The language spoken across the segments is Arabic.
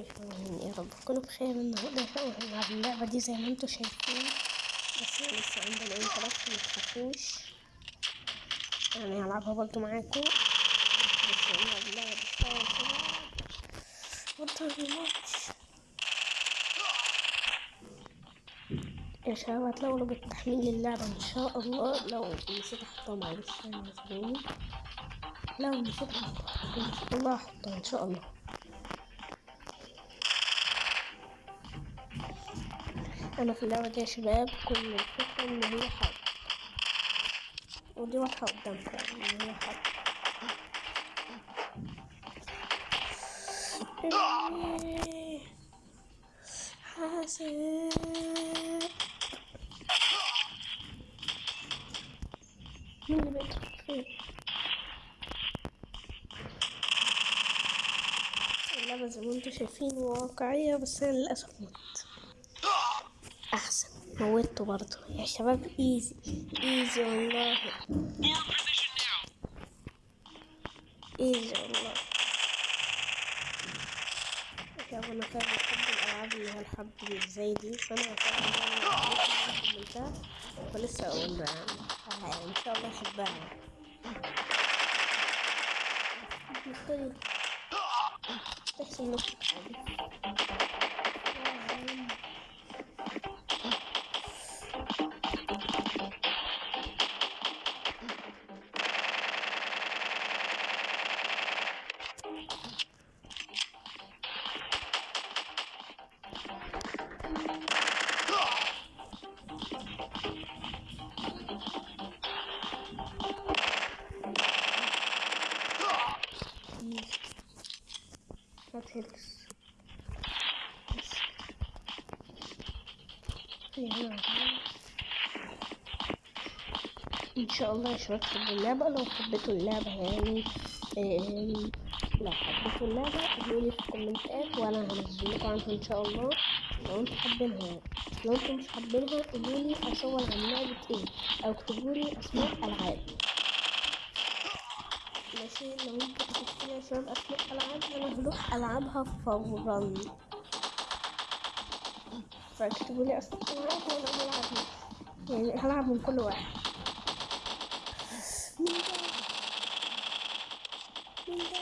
عليكم يا رب تكونوا بخير النهارده هنلعب اللعبة دي زي ما أنتوا شايفين بس لسه عندنا انتراكت متخافوش يعني هلعبها برضه معاكم بس هنلعب اللعبة دي شوية كده برضه الماتش يا شباب هتلاقوا رابط تحميل اللعبة ان شاء الله لو نسيت احطها معلش يعني لو نسيت احطها ان شاء الله هحطها ان شاء الله أنا في اللعبة دي يا شباب كل الفكرة إن هي حرب. ودي واضحة قدامكم إن هي حرب. حاسب مين اللي بيضرب فين اللعبة زي ما أنتوا شايفين واقعية بس أنا للأسف موتته برضه. يا شباب ايزي ايزي والله. ايزي والله. شباب أنا فعلا بحب الألعاب اللي هي اللي زي دي. فأنا فعلا فلسه أقول آه، إن شاء الله أحبها. تحسن نفسك في هنا إن شاء الله شباب تحبوا اللعبة. لو حبيتوا اللعبة يعني لو حبيتوا اللعبة قولوا لي في الكومنتات وأنا هنزل لكم عنها إن شاء الله. لو أنتوا حابينها. لو أنتوا مش حابينها قولوا لي أصور عن لعبة إيه أو اكتبوا لي أسماء ألعاب. ماشي لو لي يا شباب أسماء ألعاب أنا هروح ألعبها فورا فاكتبوا لي أسماء ألعاب وأنا هلعب يعني هلعب من كل واحد مين ده؟ مين ده؟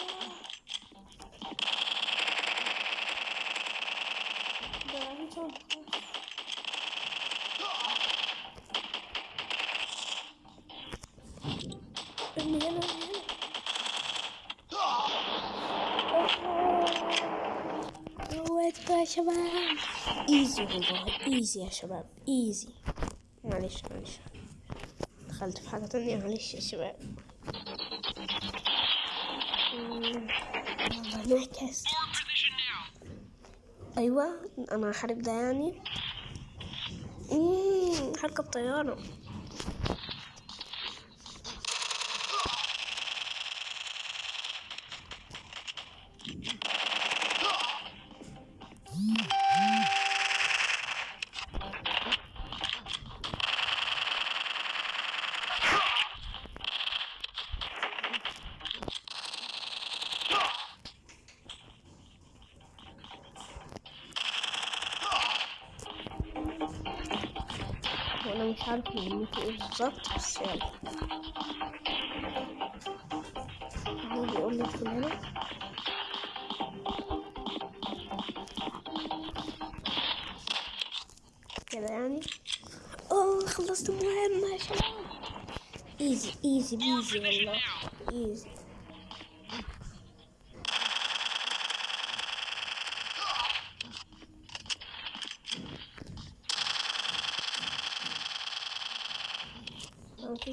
ده هنا موتكم يا شباب. ايزي والله. ايزي يا شباب. ايزي معلش معلش. دخلت في حاجة تانية. معلش يا شباب. نعكس. أيوه أنا هحارب ده يعني. مم، هركب مش عارف مهمته إيه بالظبط بس يلا هو بيقول لي ادخل كده يعني. أوه خلصت المهمة يا شباب. easy easy peasy والله. easy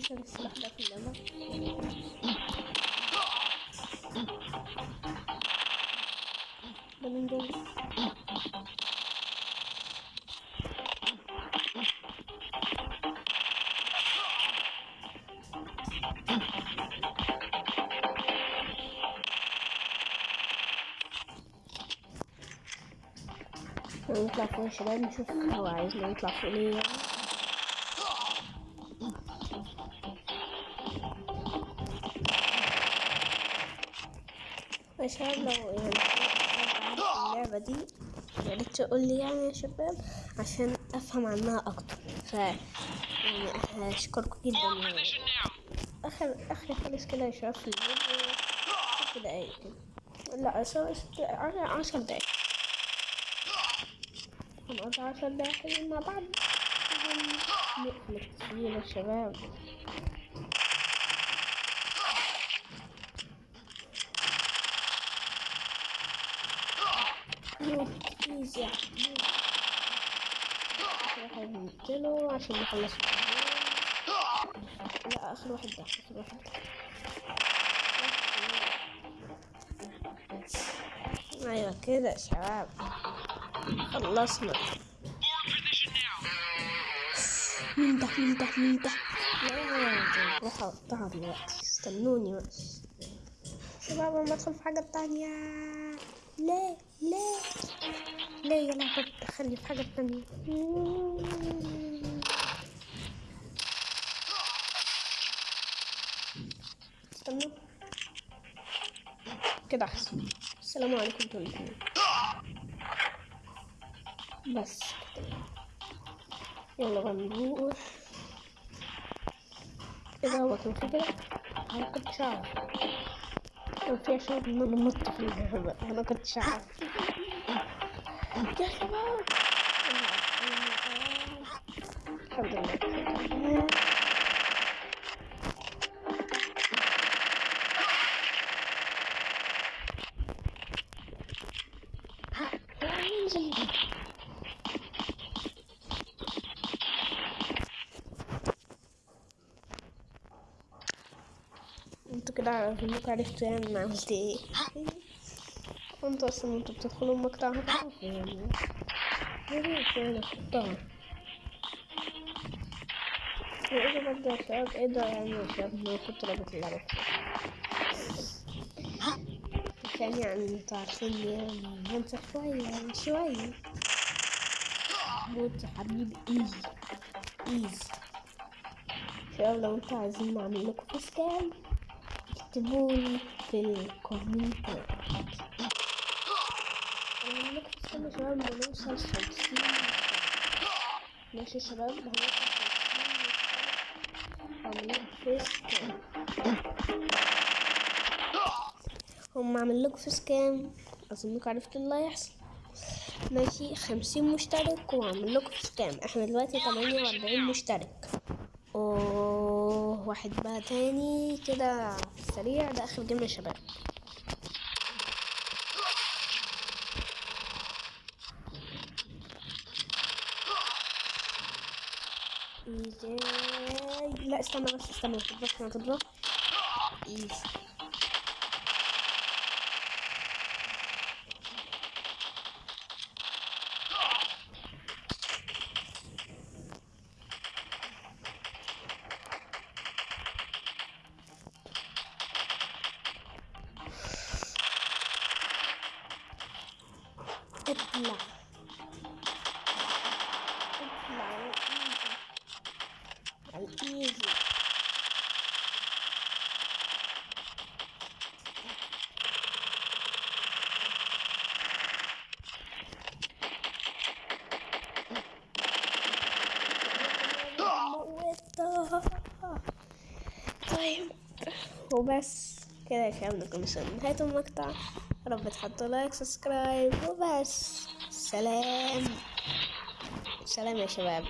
غير السلاح ده في ده من دول نطلع فوق شباب نشوف هو عايزنا نطلع فوق ليه يعني شباب لو يعني اللعبة دي يا ريت تقول لي يعني يا شباب عشان أفهم عنها أكتر. ف يعني هشكركم جدا. يعني اخر آخر خالص كده في الفيديو. ست دقايق كده. لا عشر دقايق. هنقضي عشر دقايق مع بعض. نقفل التسجيل يا شباب. يا حبيبي. آخر واحد نقتله عشان نخلص. لا اخر واحد ده اخر واحد أيوه كده شباب خلصنا ده مين ده مين ده لا روح اقطعها دلوقتي استنوني بس شباب أنا بدخل في حاجة تانية ليه ليه ليه يا لعبة بتدخلني في حاجة تانية. استنوا كده أحسن. السلام عليكم أنتوا الاتنين بس كده. يلا بقى نروح. إيه ده هو كان في كده؟ أنا أعرف. كان في شباب ان أنا مت في اللعبة أنا كنتش اعرف يا شباب الحمد كده عارفين عرفتوا يعني أنا عملت إيه؟ أنتوا أصلا أنتوا بتدخلوا المقطع هتعرفوا يعني. يا ريت يعني احطها وايه ده برضه يا شباب؟ إيه ده يعني يا شباب؟ كنت رابط اللعبة عشان يعني أنتوا عارفين يعني هنسى شوية يعني شوية. موت يا حبيبي إيزي. easy. شباب لو أنتوا عايزين نعمل لكم face cam؟ اكتبولي في face cam يا شباب لما نوصل خمسين. ماشي شباب لكم face هم عامل لكم face cam؟ أظنكم عرفتوا اللي هيحصل. ماشي خمسين مشترك وعامل لكم face cam. إحنا دلوقتي تمانية وأربعين مشترك. اوه واحد بقى تاني كده سريع. ده آخر game يا شباب. easy لا استنى بس استنى. ما تضربش easy طيب. وبس كده نكون وصلنا لنهاية المقطع. رب تحطوا like subscribe وبس. سلام. سلام يا شباب.